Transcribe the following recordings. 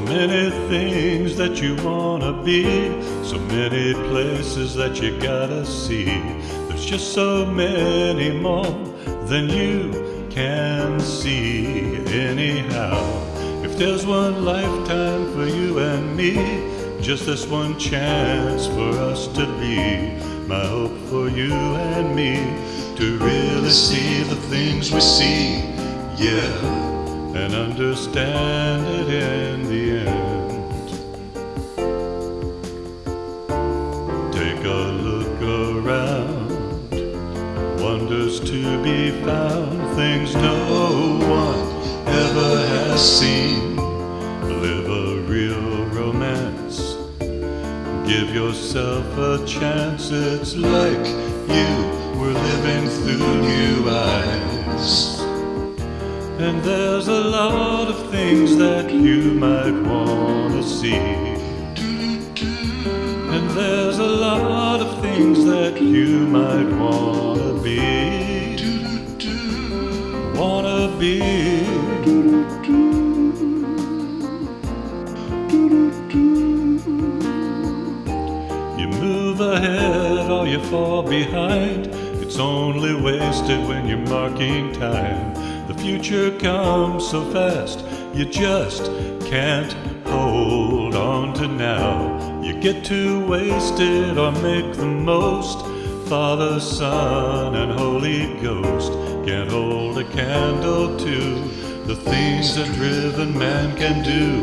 many things that you wanna be, so many places that you gotta see. There's just so many more than you can see, anyhow. If there's one lifetime for you and me, just this one chance for us to be. My hope for you and me to really see the things we see, yeah and understand it in the end. Take a look around, wonders to be found, things no one ever has seen. Live a real romance, give yourself a chance, it's like you were living through new eyes. And there's a lot of things that you might want to see. And there's a lot of things that you might want to be. Wanna be. You move ahead or you fall behind. It's only wasted when you're marking time. The future comes so fast, you just can't hold on to now. You get to waste it or make the most. Father, Son, and Holy Ghost can't hold a candle to the things a driven man can do.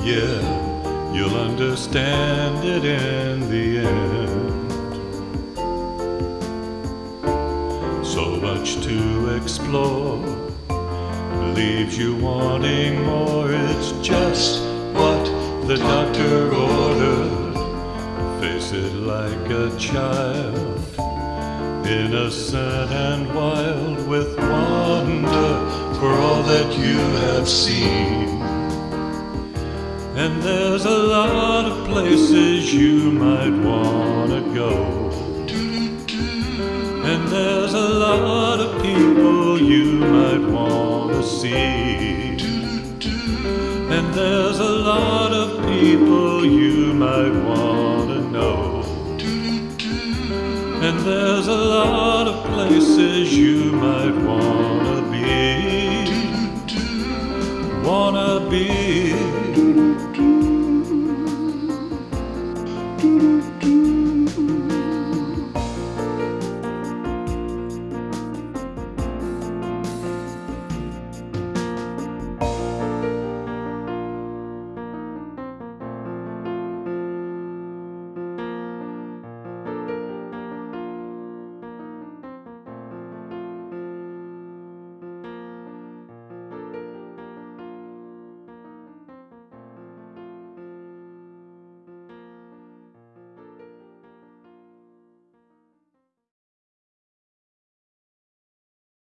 Yeah, you'll understand it in the end. So much to explore leaves you wanting more. It's just what the doctor ordered. Face it like a child, innocent and wild with wonder for all that you have seen. And there's a lot of places you might want to go. And there's a lot of people see. And there's a lot of people you might want to know. And there's a lot of places you might want to be. Wanna be.